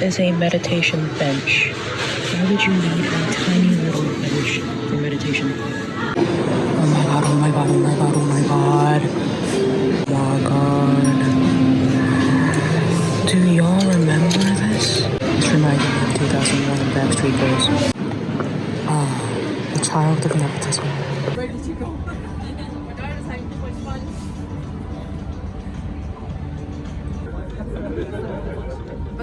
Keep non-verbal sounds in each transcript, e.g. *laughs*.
is a meditation bench. Why would you need a tiny little bench for meditation? Oh my god, oh my god, oh my god, oh my god. Oh my god. Do y'all remember this? This reminded me of 2001 Backstreet Boys. Ah, the child of nepotism.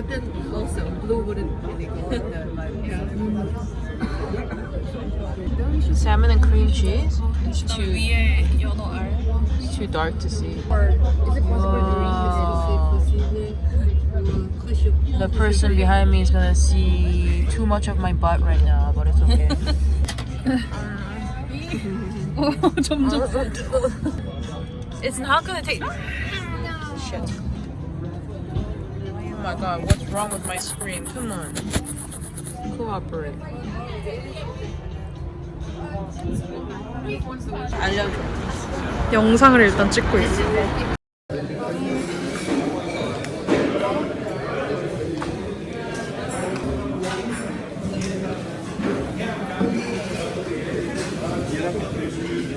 But then also blue wouldn't really go with the like yeah. *laughs* Salmon and cream cheese? It's too, it's too dark to see. Or is it possible to The person behind me is gonna see too much of my butt right now, but it's okay. *laughs* *laughs* Oh, it's not gonna take. Shit. Oh my god, what's wrong with my screen? Come on. Cooperate. 알려줘. 영상을 일단 찍고 있어.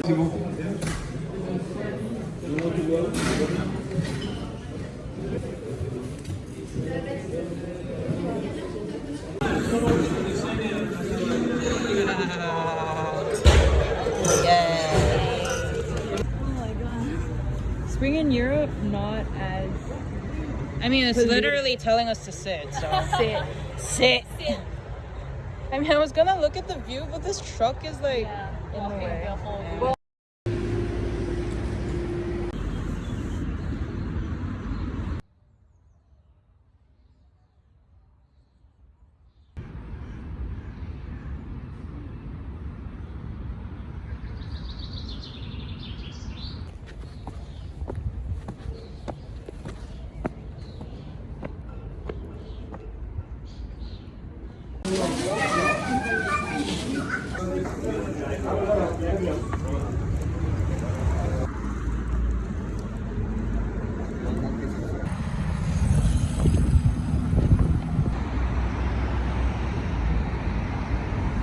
Spring in Europe, not as I mean, it's literally telling us to sit, so. *laughs* sit. Sit. I mean, I was gonna look at the view, but this truck is like in the way. Yeah.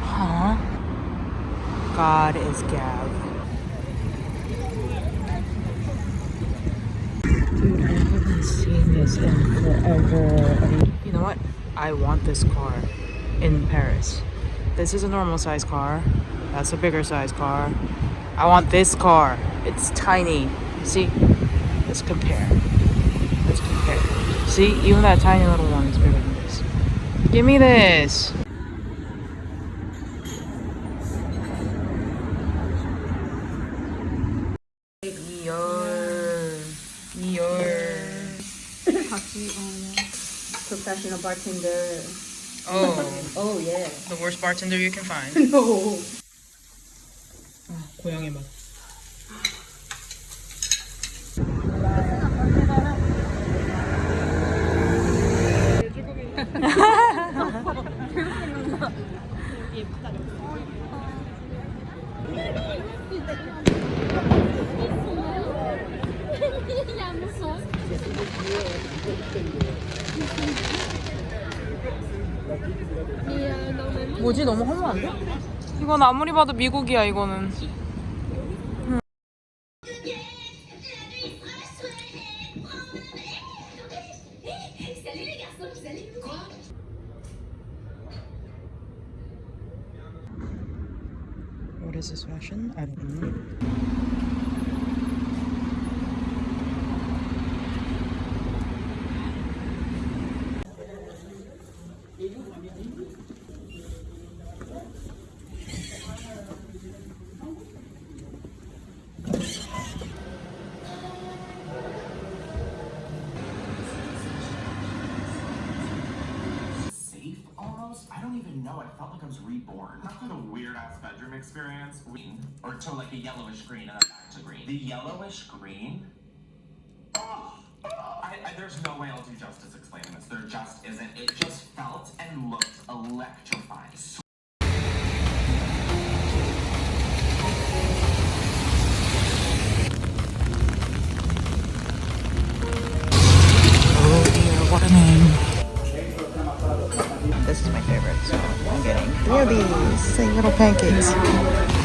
Huh? God is Gav. Dude, I haven't seen this in forever. You know what? I want this car in Paris. This is a normal size car. That's a bigger size car. I want this car. It's tiny. See? Let's compare. Let's compare. See? Even that tiny little one is bigger than this. Give me this. professional bartender. Oh, *laughs* Oh yeah. the worst bartender you can find. No. *laughs* 아, 고양이 맛. 뭐지 너무 허무한데? 이건 아무리 봐도 미국이야 이거는. What is this fashion? I don't know. Know. I felt like I was reborn. After the weird ass bedroom experience, or to like a yellowish green and then back to green. The yellowish green. Oh, I, I, there's no way I'll do justice explaining this. There just isn't. It just felt and looked electrifying. Pancakes.